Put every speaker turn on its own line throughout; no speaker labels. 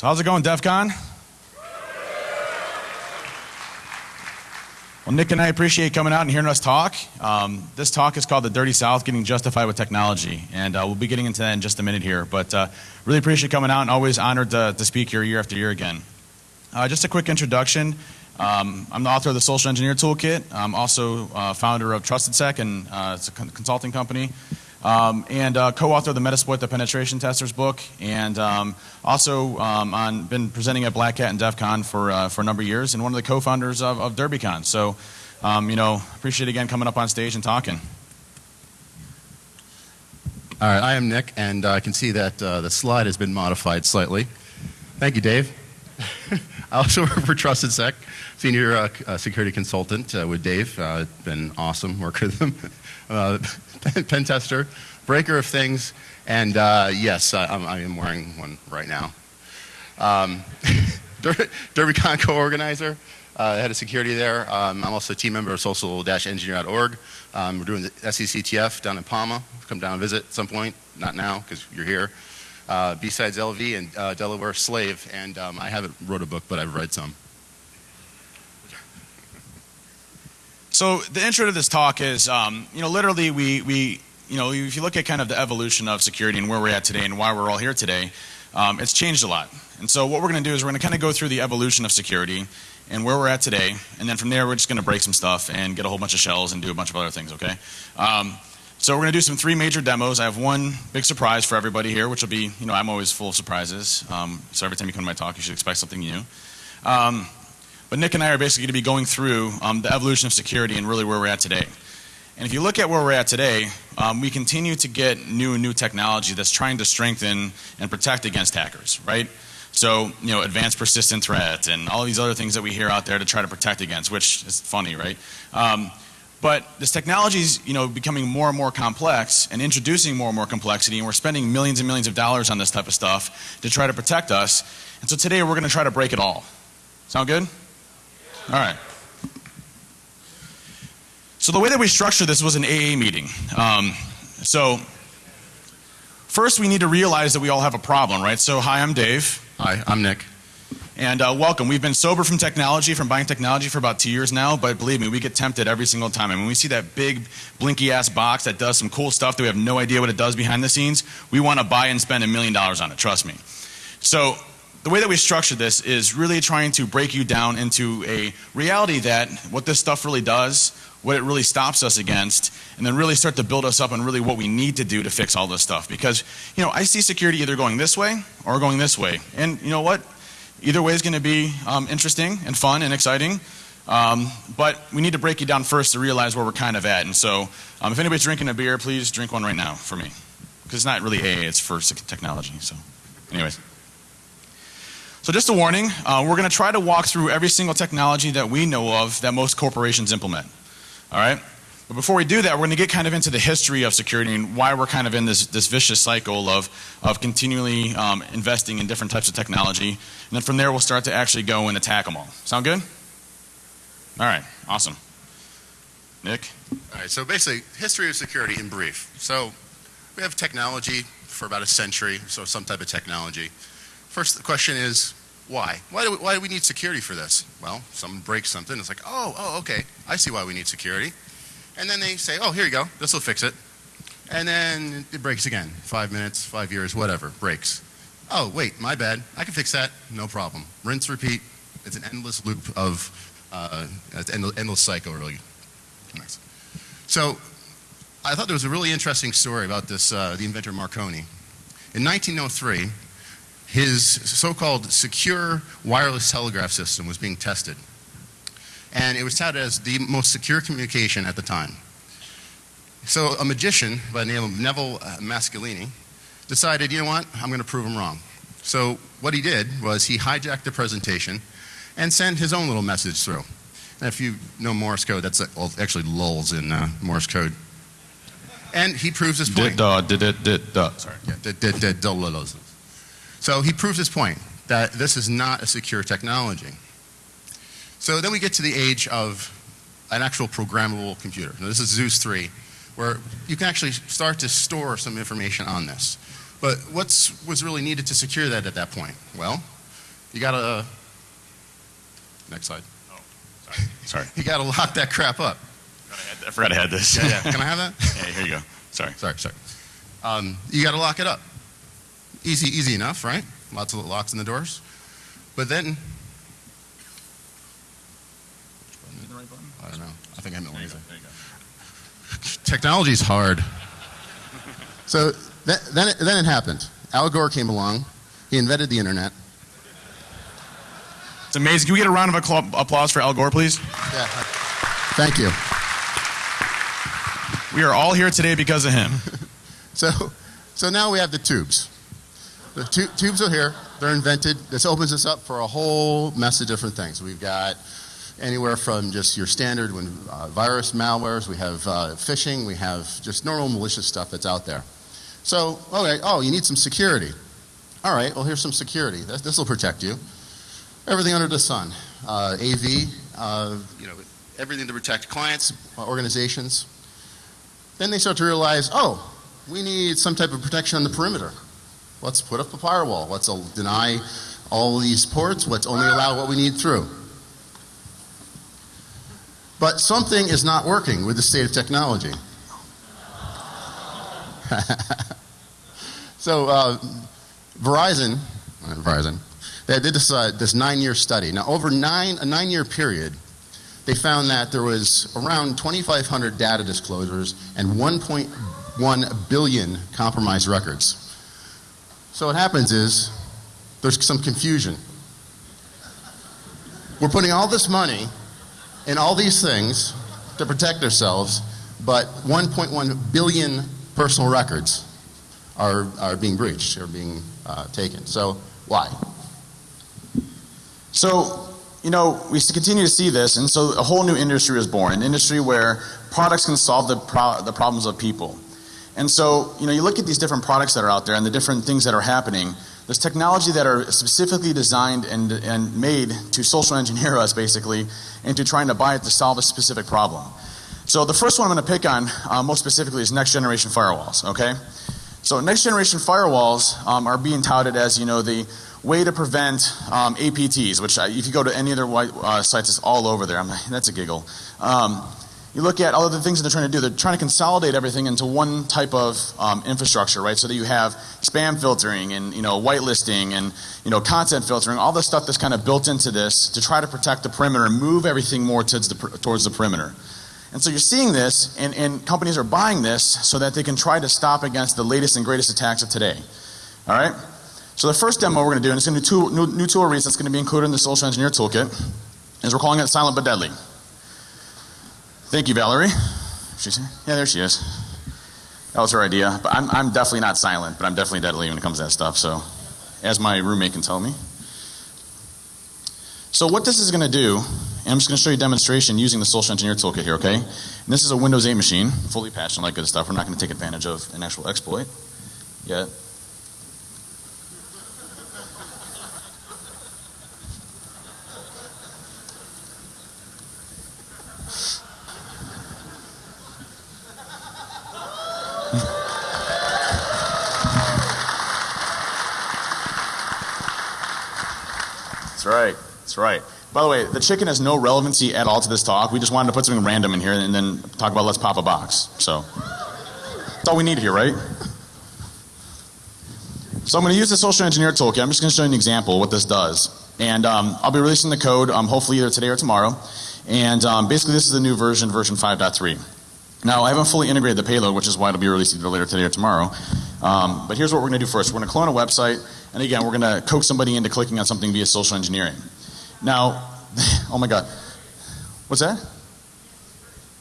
So how's it going, DEF CON? Well, Nick and I appreciate coming out and hearing us talk. Um, this talk is called The Dirty South Getting Justified with Technology, and uh, we'll be getting into that in just a minute here. But uh, really appreciate coming out and always honored to, to speak here year after year again. Uh, just a quick introduction. Um, I'm the author of the Social Engineer Toolkit. I'm also uh, founder of TrustedSec, and uh, it's a consulting company. Um, and uh, co-author of the Metasploit the Penetration Testers book, and um, also um, on been presenting at Black Hat and DEF CON for uh, for a number of years, and one of the co-founders of, of DerbyCon. So, um, you know, appreciate again coming up on stage and talking.
All right, I am Nick, and uh, I can see that uh, the slide has been modified slightly. Thank you, Dave. I also work for TrustedSec, senior uh, uh, security consultant with Dave. Uh, been awesome working with him. Pen tester, breaker of things, and uh, yes, I, I'm, I am wearing one right now. Um, DerbyCon co-organizer, uh, head of security there. Um, I'm also a team member of social-engineer.org. Um, we're doing the SECTF down in Palma. Come down and visit at some point. Not now, because you're here. Uh, B-Sides LV and uh, Delaware Slave, and um, I haven't wrote a book, but I've read some.
So the intro to this talk is, um, you know, literally we, we, you know, if you look at kind of the evolution of security and where we're at today and why we're all here today, um, it's changed a lot. And so what we're going to do is we're going to kind of go through the evolution of security and where we're at today, and then from there we're just going to break some stuff and get a whole bunch of shells and do a bunch of other things. Okay. Um, so we're going to do some three major demos. I have one big surprise for everybody here, which will be, you know, I'm always full of surprises. Um, so every time you come to my talk, you should expect something new. But Nick and I are basically going to be going through um, the evolution of security and really where we're at today. And if you look at where we're at today, um, we continue to get new and new technology that's trying to strengthen and protect against hackers, right? So, you know, advanced persistent threat and all these other things that we hear out there to try to protect against, which is funny, right? Um, but this technology is, you know, becoming more and more complex and introducing more and more complexity, and we're spending millions and millions of dollars on this type of stuff to try to protect us. And so today we're going to try to break it all. Sound good? All right. So the way that we structured this was an AA meeting. Um, so first we need to realize that we all have a problem, right? So hi, I'm Dave.
Hi, I'm Nick.
And uh, welcome. We've been sober from technology, from buying technology for about two years now, but believe me, we get tempted every single time. And when we see that big blinky ass box that does some cool stuff that we have no idea what it does behind the scenes, we want to buy and spend a million dollars on it, trust me. So the way that we structure this is really trying to break you down into a reality that what this stuff really does, what it really stops us against, and then really start to build us up on really what we need to do to fix all this stuff. Because, you know, I see security either going this way or going this way. And you know what? Either way is going to be um, interesting and fun and exciting. Um, but we need to break you down first to realize where we're kind of at. And so, um, if anybody's drinking a beer, please drink one right now for me. Because it's not really AA, it's for technology. So, anyways. So just a warning, uh, we're going to try to walk through every single technology that we know of that most corporations implement. All right? But before we do that, we're going to get kind of into the history of security and why we're kind of in this, this vicious cycle of, of continually um, investing in different types of technology. And then from there, we'll start to actually go and attack them all. Sound good? All right, awesome. Nick?
All right, so basically, history of security in brief. So we have technology for about a century, so some type of technology. First question is, why? Why do, we, why do we need security for this? Well, someone breaks something, it's like, oh, oh, okay, I see why we need security. And then they say, oh, here you go, this will fix it. And then it breaks again, five minutes, five years, whatever, breaks. Oh, wait, my bad, I can fix that, no problem. Rinse, repeat, it's an endless loop of, uh, endless, endless cycle, really. Nice. So, I thought there was a really interesting story about this, uh, the inventor Marconi. In 1903, his so-called secure wireless telegraph system was being tested. And it was touted as the most secure communication at the time. So a magician by the name of Neville uh, Mascalini decided, you know what, I'm going to prove him wrong. So what he did was he hijacked the presentation and sent his own little message through. And if you know Morse code, that's actually lulls in uh, Morse code. And he proves his point.
Did, did, did, did, sorry.
Yeah, did, did, did, so he proves his point that this is not a secure technology. So then we get to the age of an actual programmable computer. Now this is Zeus 3, where you can actually start to store some information on this. But what was really needed to secure that at that point? Well, You gotta, uh, next slide.
Oh, sorry, sorry.
You gotta lock that crap up.
I forgot I had this.
Yeah, yeah. Can I have that?
Hey, here you go. Sorry.
Sorry, sorry. Um, you gotta lock it up. Easy, easy enough, right? Lots of locks in the doors. But then, I don't know. I think I know what it is. Technology's hard. So th- then, it, then it happened. Al Gore came along. He invented the internet.
It's amazing. Can we get a round of applause for Al Gore, please?
Yeah. Thank you.
We are all here today because of him.
So, so now we have the tubes. The tu- tubes are here. They're invented. This opens us up for a whole mess of different things. We've got anywhere from just your standard when uh, virus malwares. We have uh, phishing. We have just normal malicious stuff that's out there. So, okay. Oh, you need some security. All right. Well, here's some security. This will protect you. Everything under the sun. Uh, AV. Uh, you know, everything to protect clients, uh, organizations. Then they start to realize, oh, we need some type of protection on the perimeter. Let's put up a firewall. Let's deny all these ports. Let's only allow what we need through. But something is not working with the state of technology. so uh, Verizon, uh, Verizon, they did this, uh, this nine-year study. Now, over nine, a nine-year period, they found that there was around 2,500 data disclosures and 1.1 billion compromised records. So what happens is there's some confusion. We're putting all this money in all these things to protect ourselves, but 1.1 billion personal records are, are being breached, are being uh, taken. So why?
So, you know, we continue to see this, and so a whole new industry is born an industry where products can solve the, pro- the problems of people. And so, you know, you look at these different products that are out there and the different things that are happening. There's technology that are specifically designed and, and made to social engineer us, basically, into trying to buy it to solve a specific problem. So, the first one I'm going to pick on uh, most specifically is next generation firewalls, okay? So, next generation firewalls um, are being touted as, you know, the way to prevent um, APTs, which I, if you go to any other white, uh, sites, it's all over there. I'm, that's a giggle. Um, you look at all of the things that they're trying to do. They're trying to consolidate everything into one type of um, infrastructure, right? So that you have spam filtering and you know whitelisting and you know content filtering, all the stuff that's kind of built into this to try to protect the perimeter and move everything more towards the towards the perimeter. And so you're seeing this, and, and companies are buying this so that they can try to stop against the latest and greatest attacks of today. All right. So the first demo we're going to do, and it's going to be two new, new tool release that's going to be included in the social engineer toolkit, is we're calling it silent but deadly. Thank you, Valerie. She's yeah, there she is. That was her idea. But I'm, I'm definitely not silent, but I'm definitely deadly when it comes to that stuff. So, as my roommate can tell me. So what this is going to do, and I'm just going to show you a demonstration using the social engineer toolkit here, okay? And this is a Windows 8 machine, fully patched and all that good stuff. We're not going to take advantage of an actual exploit yet. That's right. That's right. By the way, the chicken has no relevancy at all to this talk. We just wanted to put something random in here and then talk about let's pop a box. So that's all we need here, right? So I'm going to use the social engineer toolkit. I'm just going to show you an example what this does. And um, I'll be releasing the code um, hopefully either today or tomorrow. And um, basically this is the new version, version 5.3. Now I haven't fully integrated the payload, which is why it'll be released either later today or tomorrow. Um, but here's what we're going to do first. We're going to clone a website, and again, we're going to coax somebody into clicking on something via social engineering. Now, oh my God, what's that?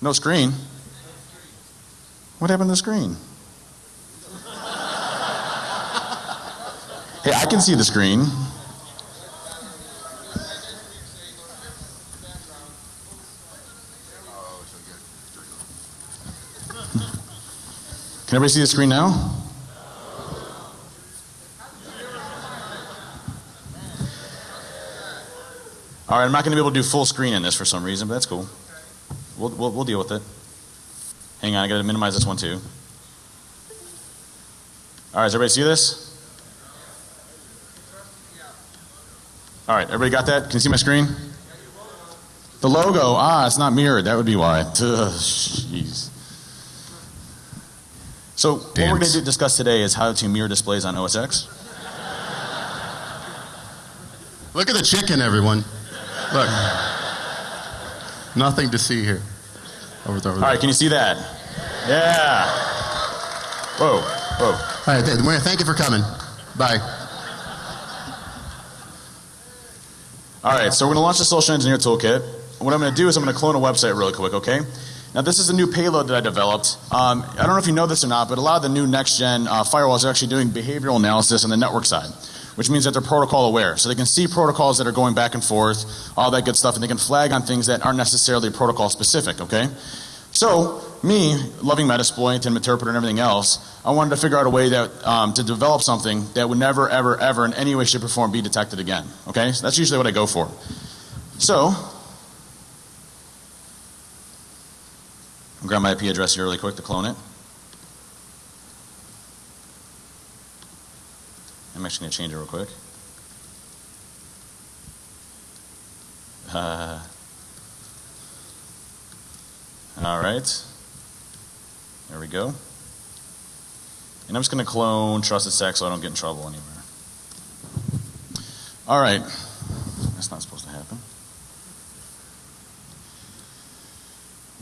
No screen. What happened to the screen? Hey, I can see the screen. Can everybody see the screen now? All right, I'm not going to be able to do full screen in this for some reason, but that's cool. We'll, we'll, we'll deal with it. Hang on, I got to minimize this one too. All right, does everybody see this? All right, everybody got that? Can you see my screen? The logo, ah, it's not mirrored. That would be why. Jeez. So what we're going to discuss today is how to mirror displays on OS X.
Look at the chicken, everyone. Look. Nothing to see here. Over there. Over
All right, can you see that? Yeah. Whoa, whoa.
All right, th- thank you for coming. Bye.
All right, so we're going to launch the Social Engineer Toolkit. What I'm going to do is I'm going to clone a website really quick, okay? Now, this is a new payload that I developed. Um, I don't know if you know this or not, but a lot of the new next gen uh, firewalls are actually doing behavioral analysis on the network side, which means that they're protocol aware. So they can see protocols that are going back and forth, all that good stuff, and they can flag on things that aren't necessarily protocol specific, okay? So, me, loving Metasploit and Interpreter and everything else, I wanted to figure out a way that um, to develop something that would never, ever, ever in any way, shape, or form be detected again. Okay? So that's usually what I go for. So, I'll grab my IP address here really quick to clone it. I'm actually going to change it real quick. Uh, all right. There we go. And I'm just going to clone Trusted Sec so I don't get in trouble anywhere. All right. That's not supposed to happen.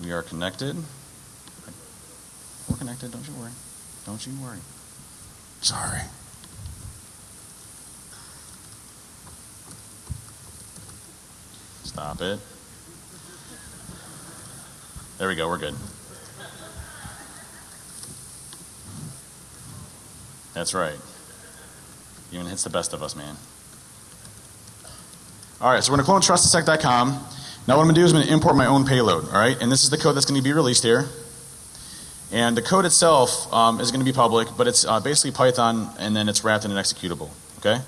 We are connected. We're connected, don't you worry. Don't you worry.
Sorry.
Stop it. There we go, we're good. That's right. Even hits the best of us, man. All right, so we're going to clone trustsec.com. Now what I'm going to do is I'm going to import my own payload, all right? And this is the code that's going to be released here. And the code itself um, is going to be public, but it's uh, basically Python and then it's wrapped in an executable, okay?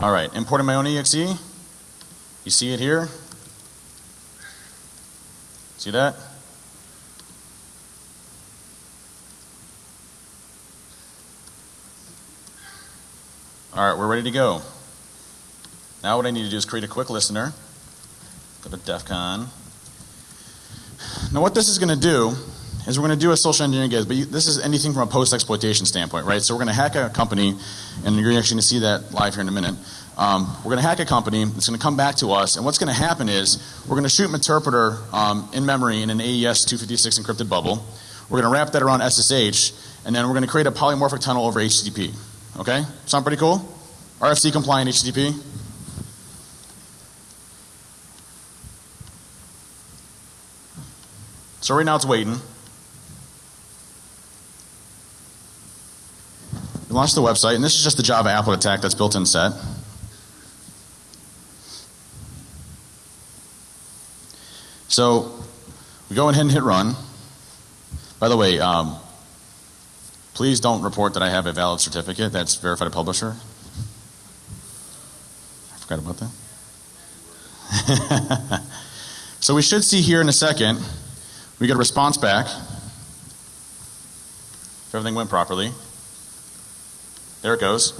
All right, importing my own exe. You see it here? See that? All right, we're ready to go. Now what I need to do is create a quick listener. Go to DEF CON. Now what this is going to do is we're going to do a social engineering guide, but you, this is anything from a post-exploitation standpoint, right? So we're going to hack a company, and you're actually going to see that live here in a minute. Um, we're going to hack a company. It's going to come back to us, and what's going to happen is we're going to shoot an interpreter um, in memory in an AES 256 encrypted bubble. We're going to wrap that around SSH, and then we're going to create a polymorphic tunnel over HTTP. Okay? Sound pretty cool? RFC compliant HTTP. So right now it's waiting. We launched the website, and this is just the Java applet attack that's built in set. So we go ahead and hit run. By the way, um, please don't report that I have a valid certificate that's verified publisher. I forgot about that. so we should see here in a second, we get a response back. If everything went properly. There it goes.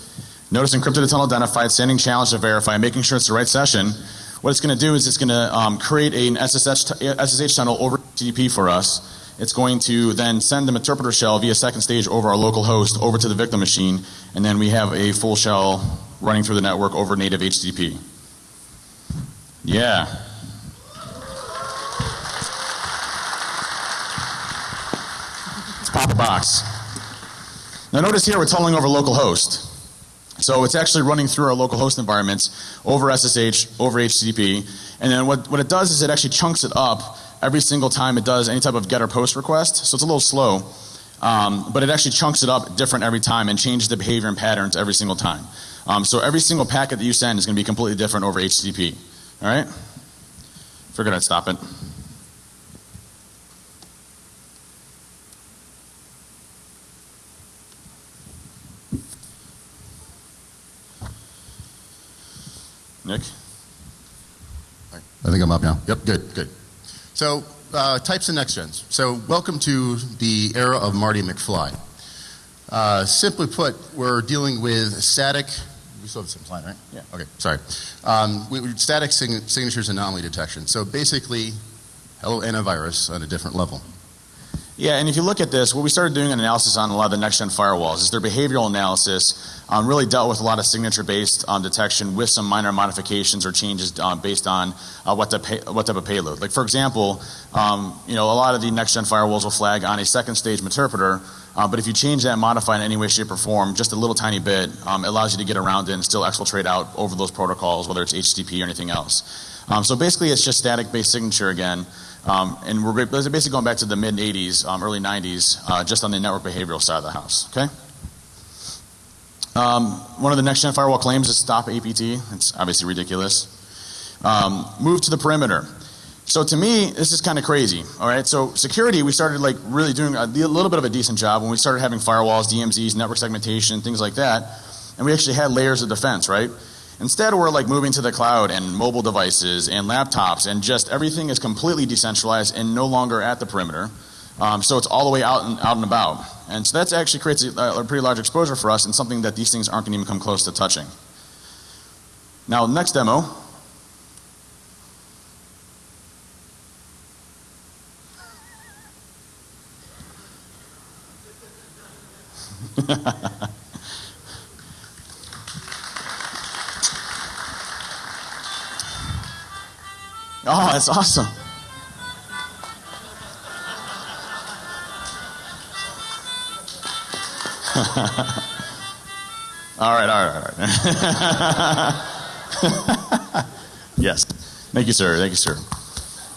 Notice encrypted tunnel identified, sending challenge to verify, making sure it's the right session. What it's going to do is it's going to um, create an SSH, SSH tunnel over TCP for us. It's going to then send the interpreter shell via second stage over our local host over to the victim machine, and then we have a full shell running through the network over native HTTP. Yeah. Let's pop a box. Now notice here we're tunneling over local host. So it's actually running through our local host environments over SSH, over HTTP, and then what, what it does is it actually chunks it up every single time it does any type of get or post request. So it's a little slow, um, but it actually chunks it up different every time and changes the behavior and patterns every single time. Um, so every single packet that you send is going to be completely different over HTTP. All right? Figured I'd stop it. Nick?
I think I'm up now. Yep, good, good. So uh, types of next gens. So welcome to the era of Marty McFly. Uh, simply put, we're dealing with static. We still have the same slide, right?
Yeah.
Okay. Sorry. Um, we, we- static sign- signatures anomaly detection. So basically, hello antivirus on a different level.
Yeah, and if you look at this, what we started doing an analysis on a lot of the next-gen firewalls is their behavioral analysis um, really dealt with a lot of signature-based um, detection with some minor modifications or changes um, based on uh, what, pay, what type of payload. Like for example, um, you know, a lot of the next-gen firewalls will flag on a second-stage interpreter, uh, but if you change that, modify in any way, shape, or form, just a little tiny bit, um, it allows you to get around it and still exfiltrate out over those protocols, whether it's HTTP or anything else. Um, so basically, it's just static-based signature again. Um, and we're basically going back to the mid 80s, um, early 90s, uh, just on the network behavioral side of the house. Okay. Um, one of the next gen firewall claims is stop APT. It's obviously ridiculous. Um, move to the perimeter. So to me, this is kind of crazy. All right. So security, we started like really doing a, a little bit of a decent job when we started having firewalls, DMZs, network segmentation, things like that, and we actually had layers of defense, right? Instead, we're like moving to the cloud and mobile devices and laptops, and just everything is completely decentralized and no longer at the perimeter. Um, so it's all the way out and out and about, and so that actually creates a, a pretty large exposure for us and something that these things aren't going to even come close to touching. Now, next demo. Oh, that's awesome. all right, all right, all right. yes. Thank you, sir. Thank you, sir.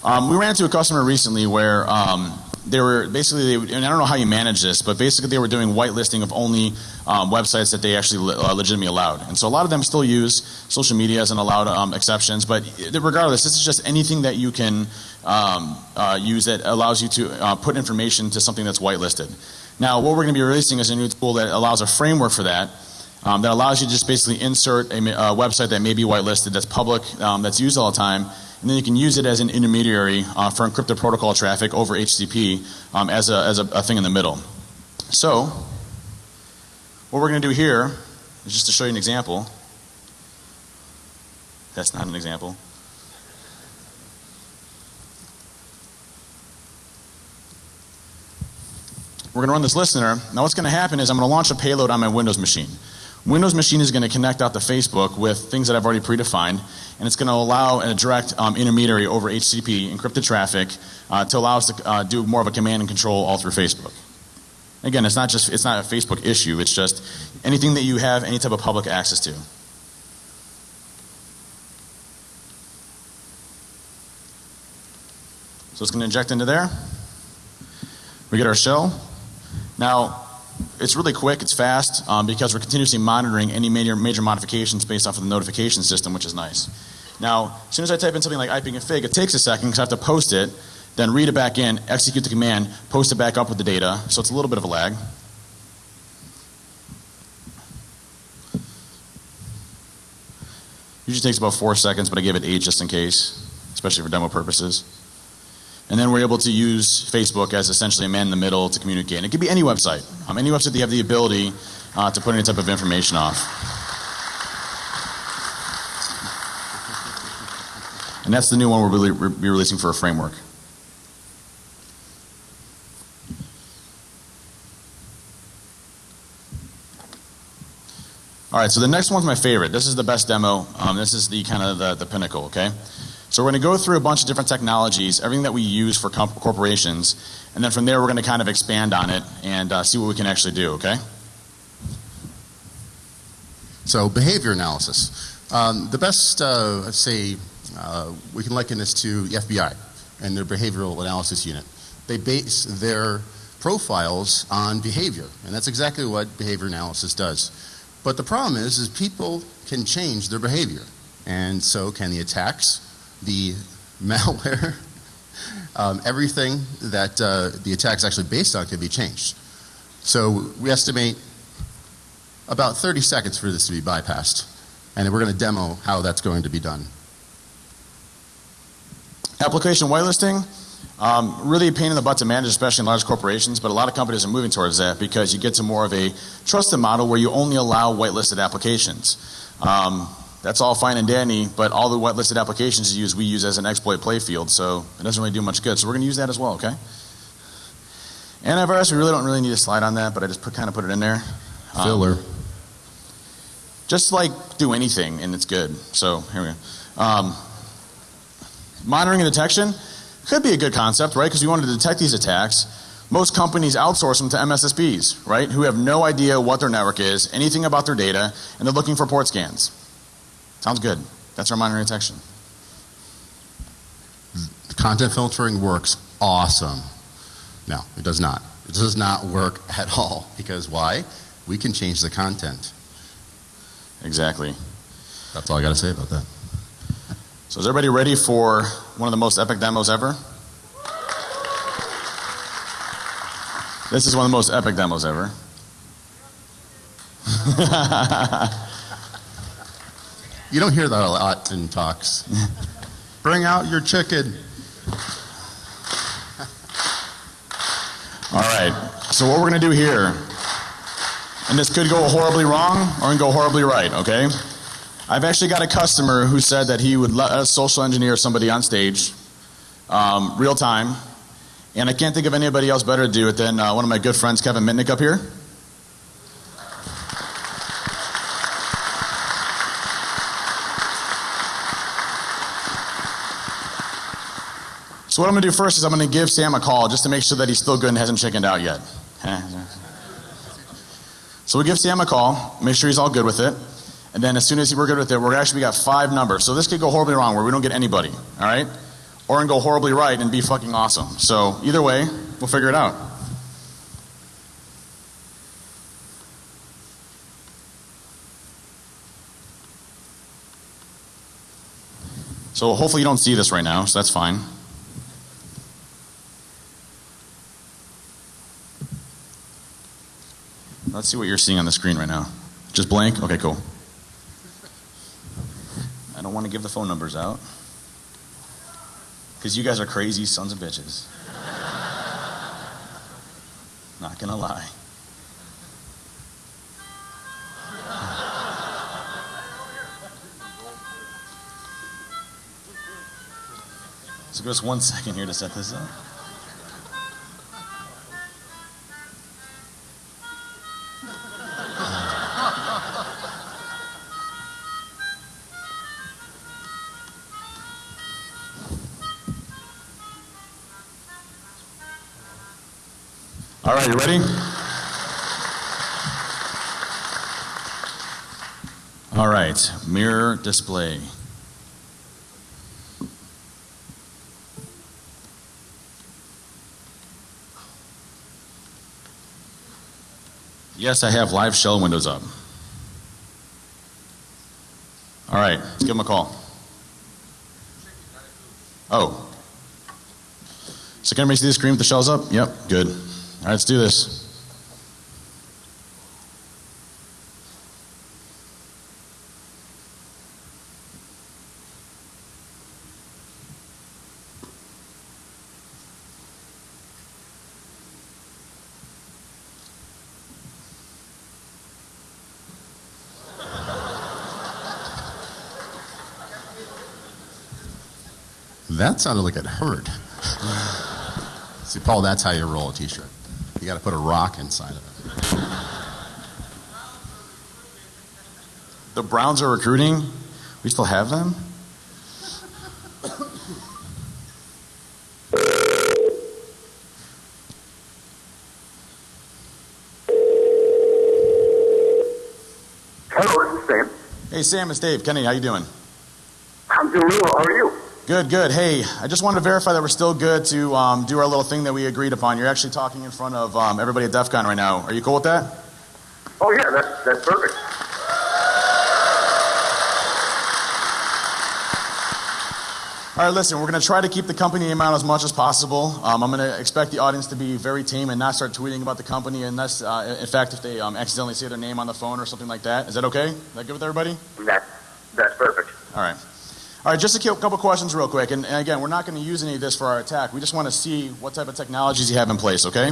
Um, we ran into a customer recently where um, they were basically, they, and I don't know how you manage this, but basically they were doing whitelisting of only um, websites that they actually uh, legitimately allowed. And so a lot of them still use social media as an allowed um, exceptions, but regardless, this is just anything that you can um, uh, use that allows you to uh, put information to something that's whitelisted. Now, what we're going to be releasing is a new tool that allows a framework for that. Um, that allows you to just basically insert a, a website that may be whitelisted, that's public, um, that's used all the time, and then you can use it as an intermediary uh, for encrypted protocol traffic over HTTP um, as, a, as a, a thing in the middle. So, what we're going to do here is just to show you an example. That's not an example. We're going to run this listener. Now, what's going to happen is I'm going to launch a payload on my Windows machine. Windows machine is going to connect out to Facebook with things that I've already predefined, and it's going to allow a direct um, intermediary over HTTP encrypted traffic uh, to allow us to uh, do more of a command and control all through Facebook. Again, it's not just it's not a Facebook issue. It's just anything that you have any type of public access to. So it's going to inject into there. We get our shell. Now, it's really quick, it's fast, um, because we're continuously monitoring any major, major modifications based off of the notification system, which is nice. Now, as soon as I type in something like ipconfig, it takes a second because I have to post it, then read it back in, execute the command, post it back up with the data, so it's a little bit of a lag. Usually takes about four seconds, but I gave it eight just in case, especially for demo purposes. And then we're able to use Facebook as essentially a man in the middle to communicate. And it could be any website, um, any website that you have the ability uh, to put any type of information off. And that's the new one we'll be be releasing for a framework. All right, so the next one's my favorite. This is the best demo. Um, this is the kind of the, the pinnacle, okay? So we're going to go through a bunch of different technologies, everything that we use for corporations, and then from there we're going to kind of expand on it and uh, see what we can actually do, okay?
So behavior analysis. Um, the best, uh, I'd say, uh, we can liken this to the FBI and their behavioral analysis unit. They base their profiles on behavior, and that's exactly what behavior analysis does. But the problem is, is people can change their behavior, and so can the attacks, the malware, um, everything that uh, the attack's actually based on can be changed. So we estimate about 30 seconds for this to be bypassed. And we're going to demo how that's going to be done.
Application whitelisting. Um, really a pain in the butt to manage, especially in large corporations, but a lot of companies are moving towards that because you get to more of a trusted model where you only allow whitelisted applications. Um, that's all fine and dandy, but all the whitelisted applications you use, we use as an exploit playfield, so it doesn't really do much good. So we're going to use that as well, okay? Antivirus, we really don't really need a slide on that, but I just put, kind of put it in there. Um,
Filler.
just like do anything and it's good. So here we go. Um, monitoring and detection could be a good concept, right? Because we want to detect these attacks. Most companies outsource them to MSSPs, right? Who have no idea what their network is, anything about their data, and they're looking for port scans. Sounds good. That's our monitoring detection.
Content filtering works awesome. No, it does not. It does not work at all. Because why? We can change the content.
Exactly.
That's all I got to say about that.
So is everybody ready for one of the most epic demos ever? This is one of the most epic demos ever.
You don't hear that a lot in talks. Bring out your chicken.
All right. So what we're going to do here, and this could go horribly wrong or go horribly right, okay? I've actually got a customer who said that he would let us social engineer somebody on stage, um, real time, and I can't think of anybody else better to do it than uh, one of my good friends, Kevin Mitnick, up here. So what I'm going to do first is I'm going to give Sam a call just to make sure that he's still good and hasn't chickened out yet. So we give Sam a call, make sure he's all good with it, and then as soon as we're good with it, we're actually we got five numbers. So this could go horribly wrong where we don't get anybody, all right? Or can go horribly right and be fucking awesome. So either way, we'll figure it out. So hopefully you don't see this right now, so that's fine. Let's see what you're seeing on the screen right now. Just blank? Okay, cool. I don't want to give the phone numbers out. Because you guys are crazy sons of bitches. Not gonna lie. So give us one second here to set this up. You ready? All right, mirror display. Yes, I have live shell windows up. All right, let's give him a call. Oh. So can everybody see the screen with the shells up? Yep, good. All right, let's do this.
That sounded like it hurt. See, Paul, that's how you roll a t-shirt. You got to put a rock inside of it.
The Browns are recruiting. We still have them?
Hello, this is Sam.
Hey Sam, it's Dave. Kenny, how you doing?
I'm doing well. How are you?
Good, good. Hey, I just wanted to verify that we're still good to um, do our little thing that we agreed upon. You're actually talking in front of um, everybody at DEF CON right now. Are you cool with that?
Oh yeah, that's that's perfect.
All right, listen, we're going to try to keep the company name out as much as possible. Um, I'm going to expect the audience to be very tame and not start tweeting about the company unless, uh, in fact, if they um, accidentally say their name on the phone or something like that. Is that okay? Is that good with everybody?
That that's perfect.
All right. All right, just a couple questions real quick. And, and again, we're not going to use any of this for our attack. We just want to see what type of technologies you have in place, okay?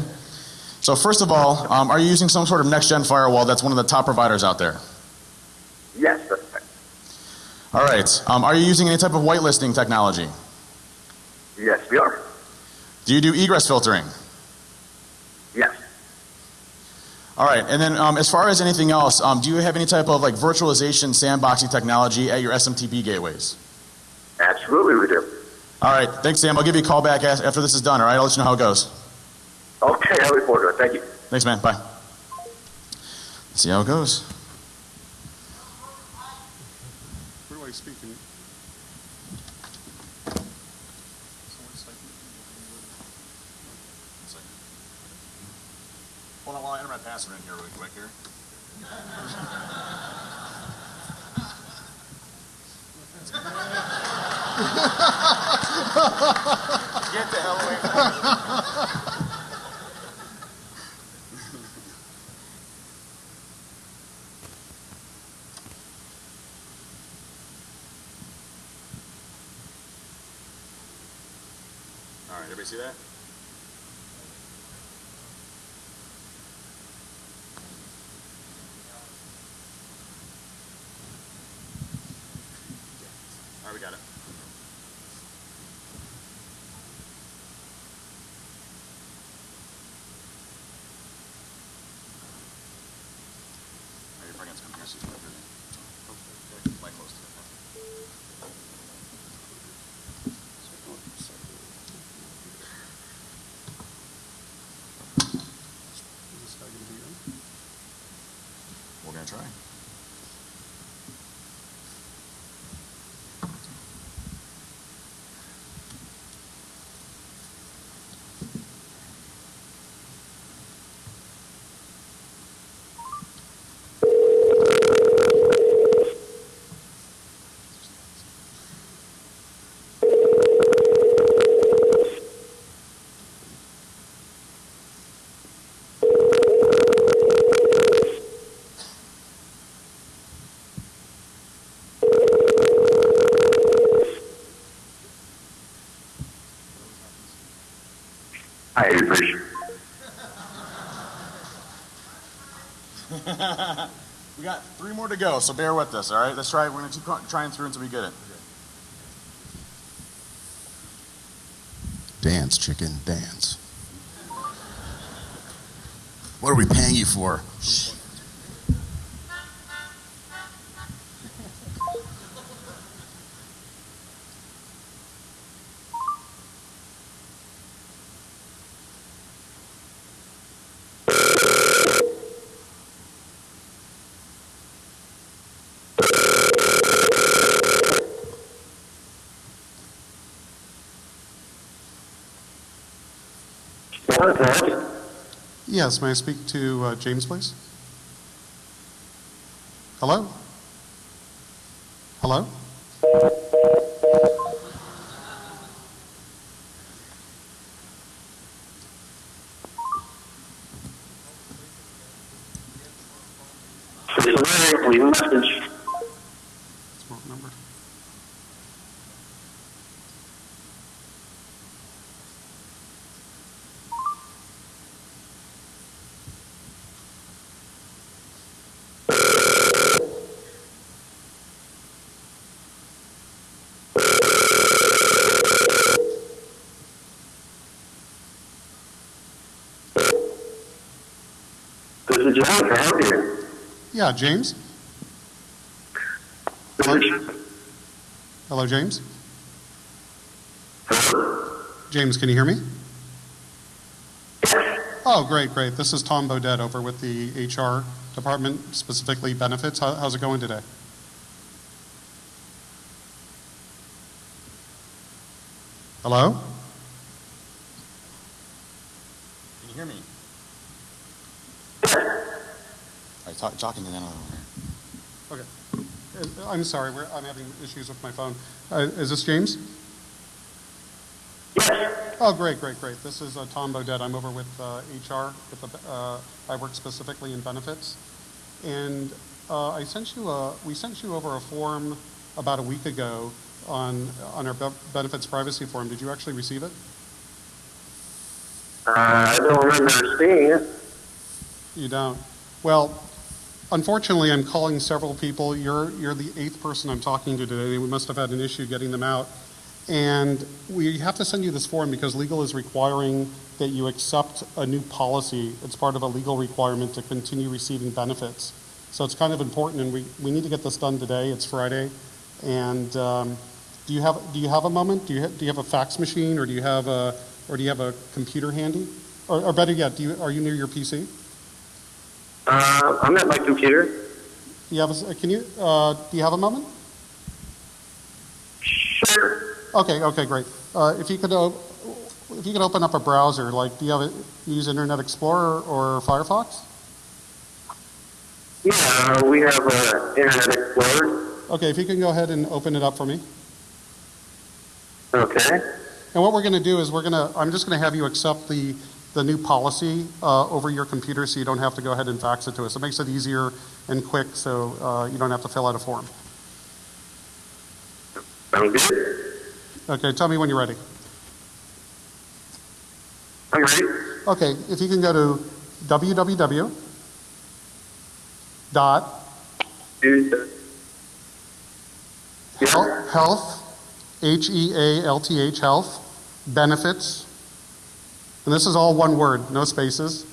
So first of all, um, are you using some sort of next-gen firewall that's one of the top providers out there?
Yes, that's right.
All right. Um, are you using any type of whitelisting technology?
Yes, we are.
Do you do egress filtering?
Yes.
All right. And then um, as far as anything else, um, do you have any type of like virtualization sandboxing technology at your SMTP gateways?
Absolutely, we do.
All right. Thanks, Sam. I'll give you a call back after this is done. All right. I'll let you know how it goes.
Okay, I look forward to it. Thank you.
Thanks, man. Bye. See how it goes.
Where do I speak? in-
Hold on while I enter my password in here really quick here. Get the hell away from me. All right, everybody see that? All right, we got it. All right, you're probably gonna come here, so you can look at it. Okay, mic close to it.
Is this guy gonna be in?
We're gonna try.
I
We got three more to go, so bear with us, all right? Let's try. We're gonna keep trying through until we get it.
Dance, chicken, dance. What are we paying you for?
Yes, may I speak to uh, James, please? Hello? Hello?
Specifically message.
It's wrong number.
This is John. Help you?
Yeah, James?
Is
Hello, James? James, can you hear me? Oh, great, great. This is Tom Bodett over with the HR department, specifically benefits. How, how's it going today? Hello?
Can you hear me? All right, talk, talking to them.
Okay. Uh, I'm sorry, we're, I'm having issues with my phone. Uh, is this James? Yes. Oh, great, great, great. This is uh, Tom Bodett. I'm over with uh, HR. With the, uh, I work specifically in benefits, and uh, I sent you a. We sent you over a form about a week ago on, on our be- benefits privacy form. Did you actually receive it?
Uh, I don't remember seeing it.
You don't? Well, unfortunately, I'm calling several people. You're, you're the eighth person I'm talking to today. We must have had an issue getting them out. And we have to send you this form because legal is requiring that you accept a new policy. It's part of a legal requirement to continue receiving benefits. So it's kind of important, and we, we need to get this done today. It's Friday. And um, do you have do you have a moment? Do you do you have a fax machine, or do you have a or do you have a computer handy? Or, or better yet, do you are you near your PC?
Uh, I'm at my computer.
Do you have a, can you uh, do you have a moment?
Sure.
Okay, okay, great. Uh, if you could uh, if you could open up a browser, like do you have a, use Internet Explorer or Firefox?
Yeah, uh, we have uh, Internet Explorer.
Okay, if you can go ahead and open it up for me.
Okay.
And what we're going to do is we're going to I'm just going to have you accept the the new policy uh, over your computer, so you don't have to go ahead and fax it to us. It makes it easier and quick, so uh, you don't have to fill out a form. Okay, tell me when you're ready.
I'm ready.
Okay, if you can go to www dot Health, H E A L T H, health, benefits, and this is all one word, no spaces,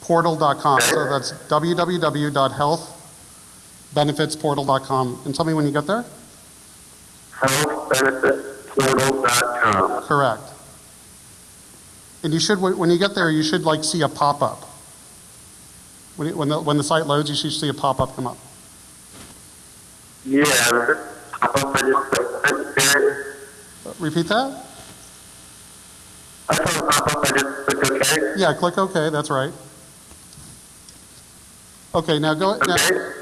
portal.com. So that's www.healthbenefitsportal.com. And tell me when you get there?
Healthbenefitportal.com.
Correct. And you should, when you get there, you should like see a pop up. When, it- when, the, when the site loads, you should see a pop up come up.
Yeah. Pop up, I just clicked there.
Uh, Repeat that?
I saw a pop up, I just clicked OK.
Yeah, click OK, that's right. Okay, now go, now,
Okay.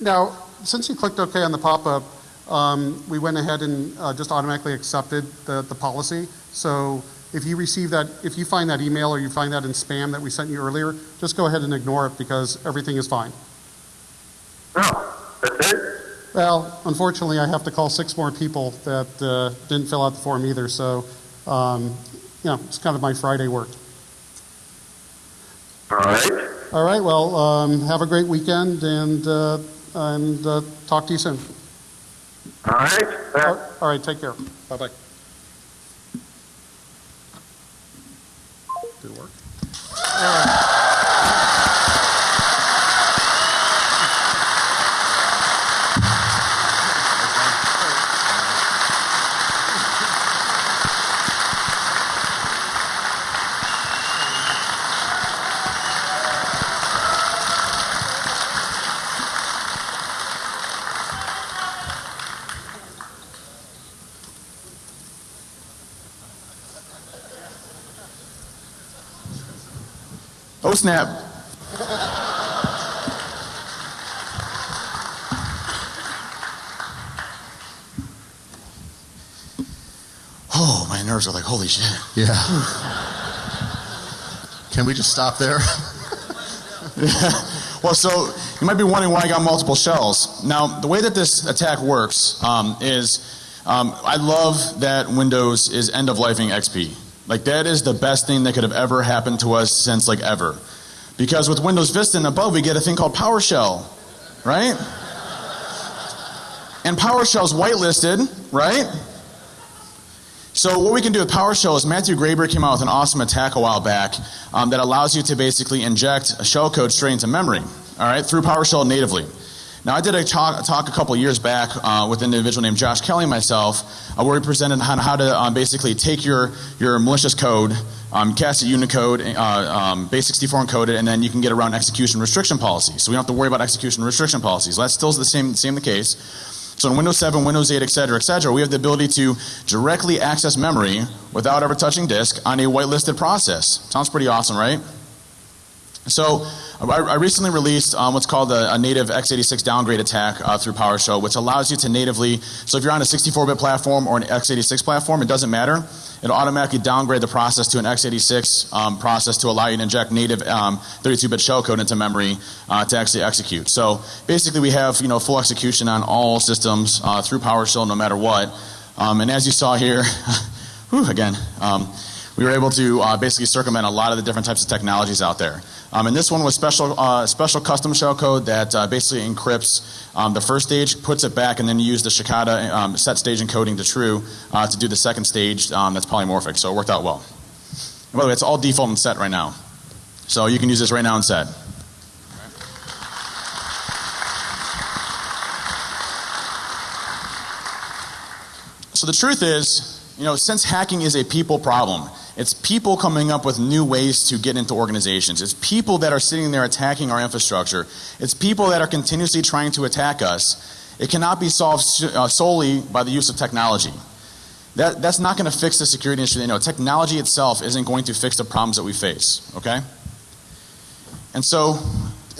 Now, since you clicked OK on the pop-up, um, we went ahead and uh, just automatically accepted the, the policy. So if you receive that, if you find that email or you find that in spam that we sent you earlier, just go ahead and ignore it because everything is fine.
Oh, that's it?
Well, unfortunately, I have to call six more people that uh, didn't fill out the form either. So, um, you know, it's kind of my Friday work.
All right.
All right, well, um, have a great weekend and, uh, and uh, talk to you soon.
All right.
All all right, take care. Bye-bye. Did it work?
Snap! Oh, my nerves are like holy shit.
Yeah. Can we just stop there?
Well, so you might be wondering why I got multiple shells. Now, the way that this attack works um, is um, I love that Windows is end of lifing XP. Like that is the best thing that could have ever happened to us since like ever. Because with Windows Vista and above, we get a thing called PowerShell, right? And PowerShell's whitelisted, right? So what we can do with PowerShell is Matthew Graber came out with an awesome attack a while back um, that allows you to basically inject a shellcode straight into memory, all right, through PowerShell natively. Now I did a talk, talk a couple years back uh, with an individual named Josh Kelly and myself, uh, where we presented on how to um, basically take your your malicious code, um, cast it Unicode, uh, um, base64 encoded, and then you can get around execution restriction policies. So we don't have to worry about execution restriction policies. That's still the same same the case. So in Windows 7, Windows 8, et cetera, et cetera, we have the ability to directly access memory without ever touching disk on a whitelisted process. Sounds pretty awesome, right? So I, I recently released um, what's called a, a native x86 downgrade attack uh, through PowerShell, which allows you to natively. So if you're on a 64-bit platform or an x86 platform, it doesn't matter. It'll automatically downgrade the process to an x86 um, process to allow you to inject native 32-bit shellcode into memory uh, to actually execute. So basically, we have you know full execution on all systems uh, through PowerShell, no matter what. Um, and as you saw here, whew, again. We were able to uh, basically circumvent a lot of the different types of technologies out there. Um, and this one was special, uh, special custom shell code that uh, basically encrypts um, the first stage, puts it back, and then you use the Shikata um, set stage encoding to true uh, to do the second stage um, that's polymorphic. So it worked out well. And by the way, it's all default and set right now. So you can use this right now and set. So the truth is, you know, since hacking is a people problem, it's people coming up with new ways to get into organizations. It's people that are sitting there attacking our infrastructure. It's people that are continuously trying to attack us. It cannot be solved uh, solely by the use of technology. That, that's not going to fix the security issue. You know, technology itself isn't going to fix the problems that we face. Okay? And so,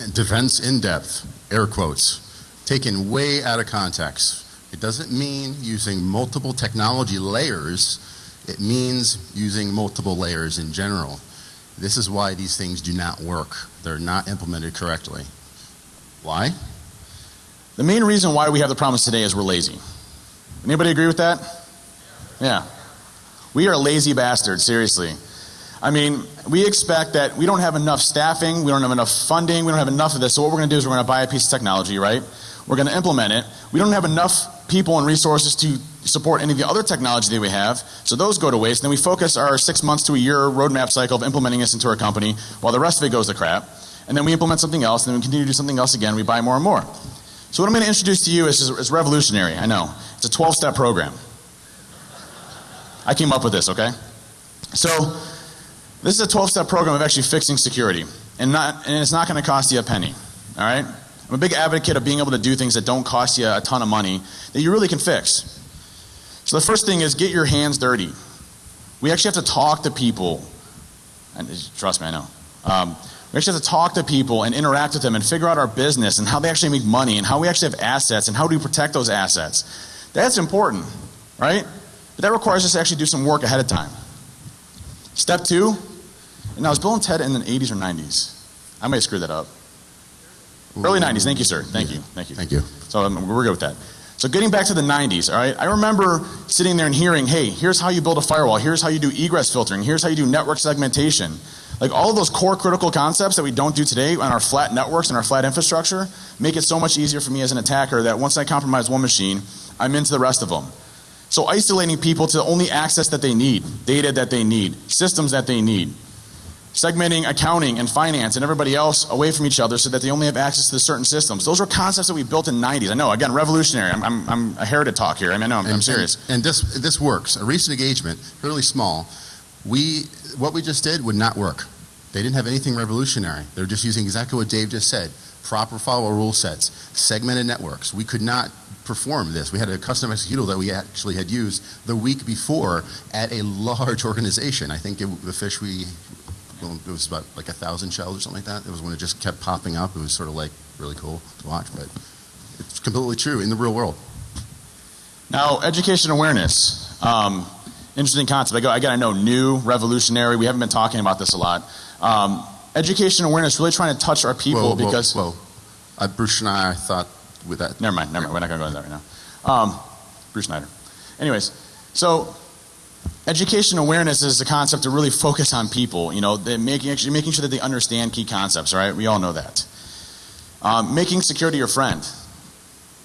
And defense in depth, air quotes, taken way out of context. It doesn't mean using multiple technology layers it means using multiple layers in general. This is why these things do not work. They're not implemented correctly. Why?
The main reason why we have the problems today is we're lazy. Anybody agree with that? Yeah. We are lazy bastards, seriously. I mean, we expect that we don't have enough staffing, we don't have enough funding, we don't have enough of this. So what we're going to do is we're going to buy a piece of technology, right? We're going to implement it. We don't have enough people and resources to support any of the other technology that we have. So those go to waste. And then we focus our six months to a year roadmap cycle of implementing this into our company while the rest of it goes to crap. And then we implement something else, and then we continue to do something else again. We buy more and more. So what I'm going to introduce to you is, is revolutionary. I know. It's a 12 step program. I came up with this, okay? So this is a 12 step program of actually fixing security. And, not, and it's not going to cost you a penny. All right? I'm a big advocate of being able to do things that don't cost you a ton of money that you really can fix. So the first thing is get your hands dirty. We actually have to talk to people. And trust me, I know. Um, we actually have to talk to people and interact with them and figure out our business and how they actually make money and how we actually have assets and how do we protect those assets. That's important, right? But that requires us to actually do some work ahead of time. Step two, and I was Bill and Ted in the 80s or 90s. I might screw that up. Early 90s. Thank you, sir. Thank you. Thank you.
Thank you.
So um, we're good with that. So getting back to the 90s, all right, I remember sitting there and hearing, hey, here's how you build a firewall, here's how you do egress filtering, here's how you do network segmentation. Like all of those core critical concepts that we don't do today on our flat networks and our flat infrastructure make it so much easier for me as an attacker that once I compromise one machine, I'm into the rest of them. So isolating people to only access that they need, data that they need, systems that they need segmenting accounting and finance and everybody else away from each other so that they only have access to certain systems. Those are concepts that we built in the 90s. I know, again, revolutionary. I'm, I'm, I'm a heritage talk here. I mean, I know, I'm,
and,
I'm serious.
And, and, this, this works. A recent engagement, fairly small, we, what we just did would not work. They didn't have anything revolutionary. They're just using exactly what Dave just said. Proper firewall rule sets, segmented networks. We could not perform this. We had a custom executable that we actually had used the week before at a large organization. I think it, the fish we well, it was about like a thousand shells or something like that. It was when it just kept popping up. It was sort of like really cool to watch, but it's completely true in the real world.
Now, education awareness. Um, interesting concept. I, go, I got to know new, revolutionary. We haven't been talking about this a lot. Um, education awareness, really trying to touch our people
whoa,
because.
Whoa, uh, Bruce and I thought with that.
Never mind, never mind. We're not going to go into that right now. Um, Bruce Schneider. Anyways, so education awareness is a concept to really focus on people. You know, making actually making sure that they understand key concepts. Right? We all know that. Um, making security your friend.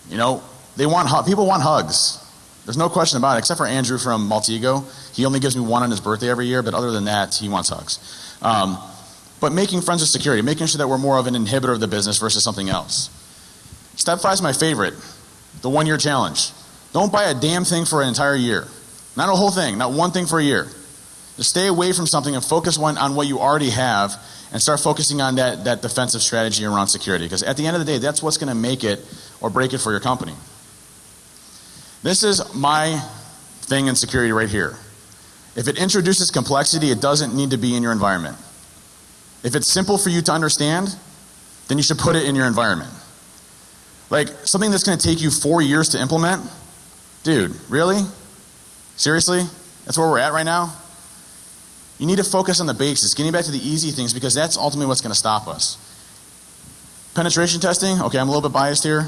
You know, they want people want hugs. There's no question about it, except for Andrew from Maltego. He only gives me one on his birthday every year, but other than that, he wants hugs. Um, but making friends with security, making sure that we're more of an inhibitor of the business versus something else. Step five is my favorite, the one year challenge. Don't buy a damn thing for an entire year. Not a whole thing, not one thing for a year. Just stay away from something and focus on what you already have and start focusing on that, that defensive strategy around security. Because at the end of the day, that's what's going to make it or break it for your company. This is my thing in security right here. If it introduces complexity, it doesn't need to be in your environment. If it's simple for you to understand, then you should put it in your environment. Like something that's going to take you four years to implement, dude, really? Seriously? That's where we're at right now? You need to focus on the basics, getting back to the easy things because that's ultimately what's going to stop us. Penetration testing, okay, I'm a little bit biased here,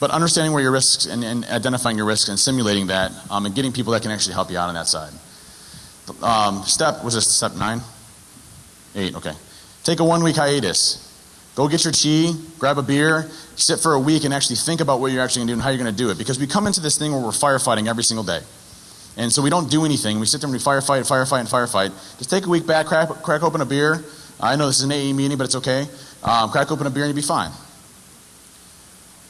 but understanding where your risks and, and identifying your risks and simulating that um, and getting people that can actually help you out on that side. Um, step, was this step nine? Eight, okay. Take a one week hiatus. Go get your chi, grab a beer, sit for a week and actually think about what you're actually going to do and how you're going to do it. Because we come into this thing where we're firefighting every single day. And so we don't do anything. We sit there and we firefight, firefight, and firefight. Just take a week back, crack, crack open a beer. I know this is an AE meeting, but it's okay. Um, crack open a beer and you'll be fine.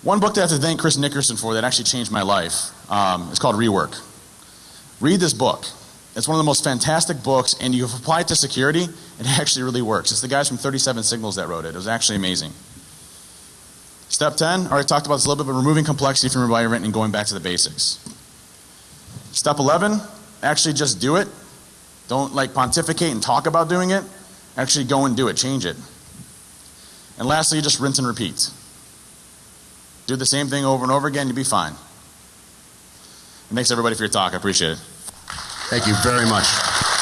One book that I have to thank Chris Nickerson for that actually changed my life um, is called Rework. Read this book. It's one of the most fantastic books, and you apply it to security, it actually really works. It's the guys from 37 Signals that wrote it. It was actually amazing. Step 10, I already talked about this a little bit, but removing complexity from your environment and going back to the basics. Step 11, actually just do it. Don't like pontificate and talk about doing it. Actually go and do it, change it. And lastly, just rinse and repeat. Do the same thing over and over again, you'll be fine. And thanks everybody for your talk. I appreciate it.
Thank you very much.